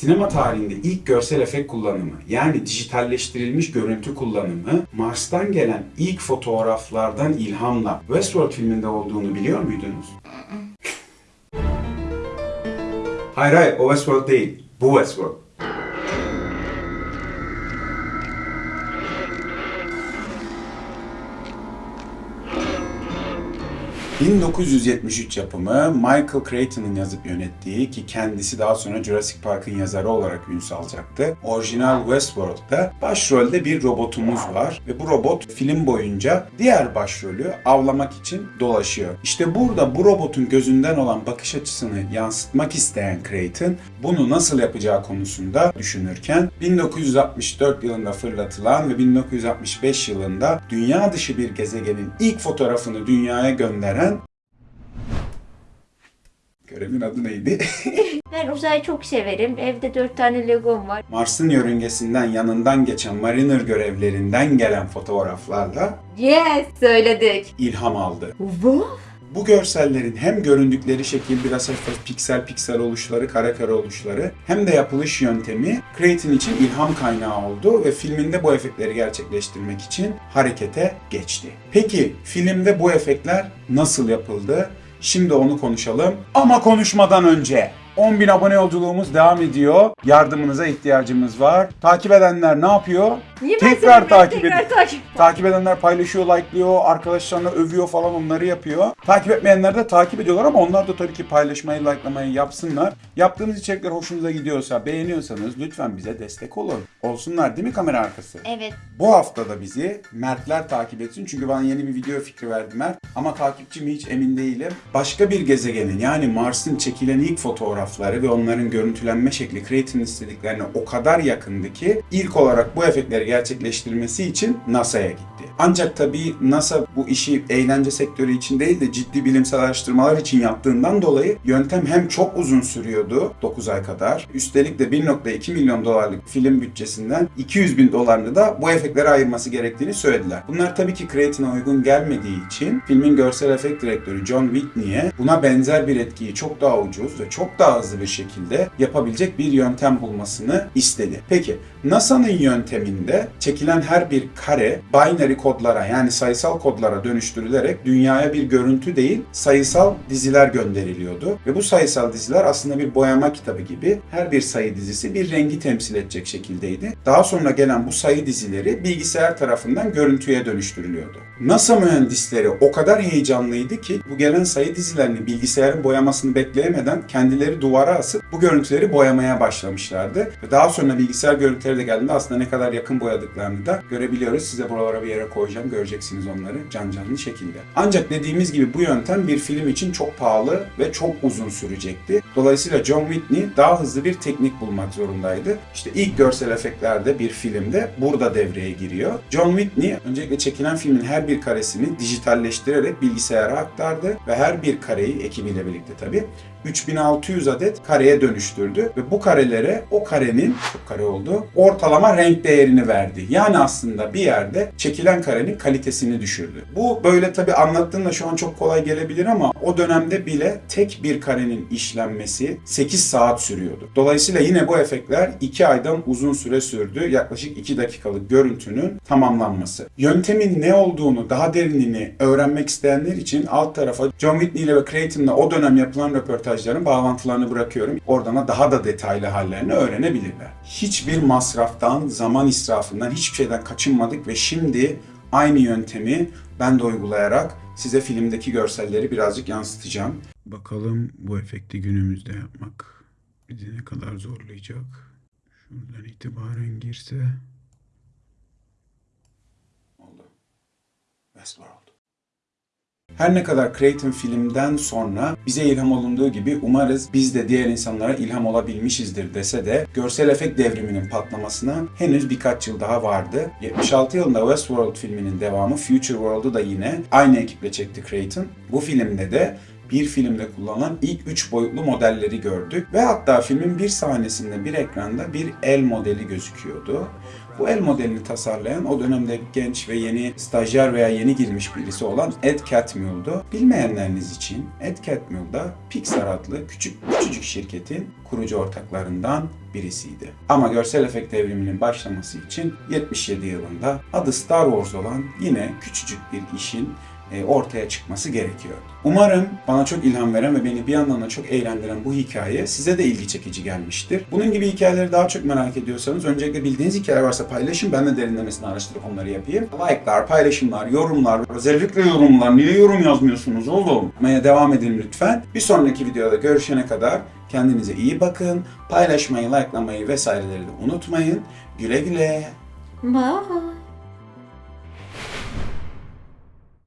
Sinema tarihinde ilk görsel efekt kullanımı yani dijitalleştirilmiş görüntü kullanımı Mars'tan gelen ilk fotoğraflardan ilhamla Westworld filminde olduğunu biliyor muydunuz? hayır hayır o Westworld değil. Bu Westworld. ...1973 yapımı Michael Crichton'ın yazıp yönettiği ki kendisi daha sonra Jurassic Park'ın yazarı olarak ün salacaktı. Orijinal Westworld'da başrolde bir robotumuz var ve bu robot film boyunca diğer başrolü avlamak için dolaşıyor. İşte burada bu robotun gözünden olan bakış açısını yansıtmak isteyen Crichton bunu nasıl yapacağı konusunda düşünürken 1964 yılında fırlatılan ve 1965 yılında dünya dışı bir gezegenin ilk fotoğrafını dünyaya gönderen Görevin adı neydi? Ben uzayı çok severim. Evde dört tane Legom var. Mars'ın yörüngesinden yanından geçen Mariner görevlerinden gelen fotoğraflarla Yes! Söyledik. ilham aldı. Bu? Bu görsellerin hem göründükleri şekil biraz hafif piksel piksel oluşları, kare kare oluşları hem de yapılış yöntemi Crichton için ilham kaynağı oldu ve filminde bu efektleri gerçekleştirmek için harekete geçti. Peki filmde bu efektler nasıl yapıldı? Şimdi onu konuşalım. Ama konuşmadan önce 10.000 abone yolculuğumuz devam ediyor. Yardımınıza ihtiyacımız var. Takip edenler ne yapıyor? Niye ben Tekrar takip Tekrar edin. takip. Takip edenler paylaşıyor, likeliyor, arkadaşlarına övüyor falan onları yapıyor. Takip etmeyenler de takip ediyorlar ama onlar da tabii ki paylaşmayı, likelamayı yapsınlar. Yaptığınız içerikler hoşunuza gidiyorsa, beğeniyorsanız lütfen bize destek olun. Olsunlar değil mi kamera arkası? Evet. Bu hafta da bizi Mertler takip etsin. Çünkü bana yeni bir video fikri verdi Mert. Ama takipçi mi hiç emin değilim. Başka bir gezegenin yani Mars'ın çekilen ilk fotoğrafları ve onların görüntülenme şekli Crichton'ın istediklerine o kadar yakındı ki ilk olarak bu efektleri gerçekleştirmesi için NASA'ya gitti. Ancak tabii NASA bu işi eğlence sektörü için değil de ciddi bilimsel araştırmalar için yaptığından dolayı yöntem hem çok uzun sürüyordu 9 ay kadar. Üstelik de 1.2 milyon dolarlık film bütçesinden 200 bin dolarını da bu efektlere ayırması gerektiğini söylediler. Bunlar tabii ki Crichton'a uygun gelmediği için filmin görsel efekt direktörü John Whitney'e buna benzer bir etkiyi çok daha ucuz ve çok daha hızlı bir şekilde yapabilecek bir yöntem bulmasını istedi. Peki NASA'nın yönteminde çekilen her bir kare binary kodlara yani sayısal kodlara dönüştürülerek dünyaya bir görüntü değil sayısal diziler gönderiliyordu. Ve bu sayısal diziler aslında bir boyama kitabı gibi her bir sayı dizisi bir rengi temsil edecek şekildeydi. Daha sonra gelen bu sayı dizileri bilgisayar tarafından görüntüye dönüştürülüyordu. NASA mühendisleri o kadar heyecanlıydı ki bu gelen sayı dizilerini bilgisayarın boyamasını bekleyemeden kendileri duvara asıp bu görüntüleri boyamaya başlamışlardı. Ve daha sonra bilgisayar görüntüleri de geldiğinde aslında ne kadar yakın boyadıklarını da görebiliyoruz. Size buralara bir yere koyacağım. Göreceksiniz onları can canlı şekilde. Ancak dediğimiz gibi bu yöntem bir film için çok pahalı ve çok uzun sürecekti. Dolayısıyla John Whitney daha hızlı bir teknik bulmak zorundaydı. İşte ilk görsel efektlerde bir filmde burada devreye giriyor. John Whitney öncelikle çekilen filmin her bir karesini dijitalleştirerek bilgisayara aktardı ve her bir kareyi ekibiyle birlikte tabii 3600 adet kareye dönüştürdü ve bu karelere o karenin kare oldu ortalama renk değerini verdi. Yani aslında bir yerde çekilen karenin kalitesini düşürdü. Bu böyle tabi anlattığımda şu an çok kolay gelebilir ama o dönemde bile tek bir karenin işlenmesi 8 saat sürüyordu. Dolayısıyla yine bu efektler 2 aydan uzun süre sürdü. Yaklaşık 2 dakikalık görüntünün tamamlanması. Yöntemin ne olduğunu, daha derinini öğrenmek isteyenler için alt tarafa John Whitney ile ve Crichton'la o dönem yapılan röportajların bağlantılarını bırakıyorum. Oradan da daha da detaylı hallerini öğrenebilirler. Hiçbir masraftan, zaman israfından, hiçbir şeyden kaçınmadık ve şimdi aynı yöntemi ben de uygulayarak size filmdeki görselleri birazcık yansıtacağım. Bakalım bu efekti günümüzde yapmak bizi ne kadar zorlayacak. Şuradan itibaren girse... Oldu. Westworld. Her ne kadar Crichton filmden sonra bize ilham olunduğu gibi umarız biz de diğer insanlara ilham olabilmişizdir dese de görsel efekt devriminin patlamasına henüz birkaç yıl daha vardı. 76 yılında Westworld filminin devamı Future World'u da yine aynı ekiple çekti Crichton. Bu filmde de bir filmde kullanılan ilk 3 boyutlu modelleri gördük. Ve hatta filmin bir sahnesinde bir ekranda bir el modeli gözüküyordu. Bu el modelini tasarlayan o dönemde genç ve yeni stajyer veya yeni girmiş birisi olan Ed Catmull'du. Bilmeyenleriniz için Ed Catmull da Pixar adlı küçük küçücük şirketin kurucu ortaklarından birisiydi. Ama görsel efekt devriminin başlaması için 77 yılında adı Star Wars olan yine küçücük bir işin ortaya çıkması gerekiyordu. Umarım bana çok ilham veren ve beni bir yandan da çok eğlendiren bu hikaye size de ilgi çekici gelmiştir. Bunun gibi hikayeleri daha çok merak ediyorsanız öncelikle bildiğiniz hikaye varsa paylaşın. Ben de derinlemesine araştırıp onları yapayım. Like'lar, paylaşımlar, yorumlar, özellikle yorumlar. Niye yorum yazmıyorsunuz oğlum? Devam edin lütfen. Bir sonraki videoda görüşene kadar kendinize iyi bakın. Paylaşmayı, likelamayı vesaireleri de unutmayın. Güle güle. Bye.